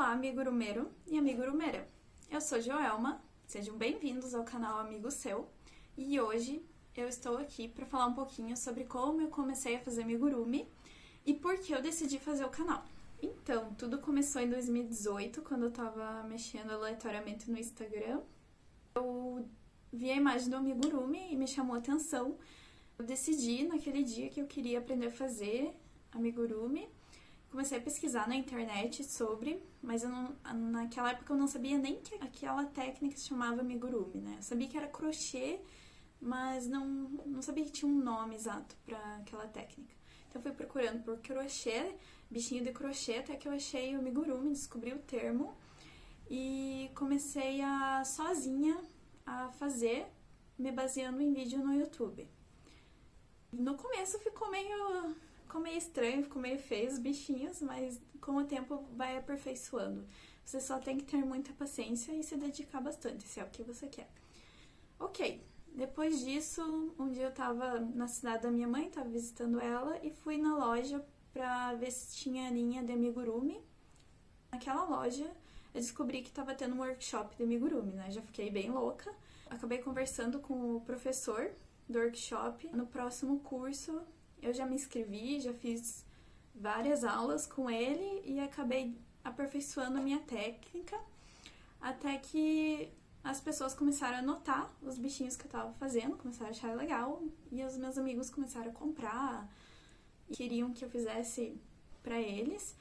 Olá, amigurumeiro e amigurumeira. Eu sou Joelma, sejam bem-vindos ao canal Amigo Seu. E hoje eu estou aqui para falar um pouquinho sobre como eu comecei a fazer amigurumi e por que eu decidi fazer o canal. Então, tudo começou em 2018, quando eu tava mexendo aleatoriamente no Instagram. Eu vi a imagem do amigurumi e me chamou a atenção. Eu decidi naquele dia que eu queria aprender a fazer amigurumi. Comecei a pesquisar na internet sobre, mas não, naquela época eu não sabia nem que aquela técnica se chamava amigurumi, né? Eu sabia que era crochê, mas não, não sabia que tinha um nome exato para aquela técnica. Então fui procurando por crochê, bichinho de crochê, até que eu achei o amigurumi, descobri o termo e comecei a sozinha a fazer, me baseando em vídeo no YouTube. No começo ficou meio, ficou meio estranho, ficou meio feio os bichinhos, mas com o tempo vai aperfeiçoando. Você só tem que ter muita paciência e se dedicar bastante, se é o que você quer. Ok, depois disso, um dia eu tava na cidade da minha mãe, tava visitando ela e fui na loja pra ver se tinha linha de amigurumi. Naquela loja, eu descobri que tava tendo um workshop de amigurumi, né? Já fiquei bem louca. Acabei conversando com o professor do workshop. No próximo curso, eu já me inscrevi, já fiz várias aulas com ele e acabei aperfeiçoando a minha técnica até que as pessoas começaram a notar os bichinhos que eu tava fazendo, começaram a achar legal, e os meus amigos começaram a comprar, e queriam que eu fizesse para eles,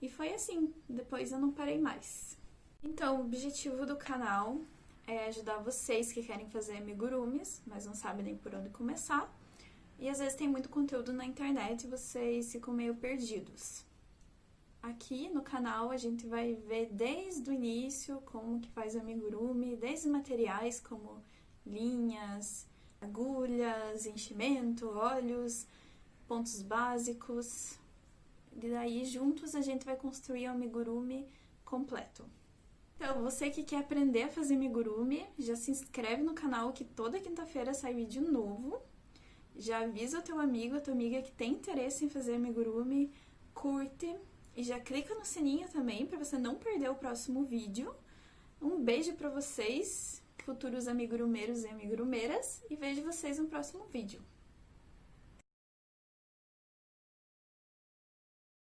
e foi assim, depois eu não parei mais. Então, o objetivo do canal é ajudar vocês que querem fazer amigurumis, mas não sabem nem por onde começar, e às vezes tem muito conteúdo na internet e vocês ficam meio perdidos. Aqui no canal a gente vai ver desde o início como que faz o amigurumi, desde materiais como linhas, agulhas, enchimento, olhos, pontos básicos. E daí juntos a gente vai construir o amigurumi completo. Então, você que quer aprender a fazer amigurumi, já se inscreve no canal que toda quinta-feira sai vídeo novo. Já avisa o teu amigo, a tua amiga que tem interesse em fazer amigurumi, curte e já clica no sininho também para você não perder o próximo vídeo. Um beijo para vocês, futuros amigurumeiros e amigurumeiras, e vejo vocês no próximo vídeo.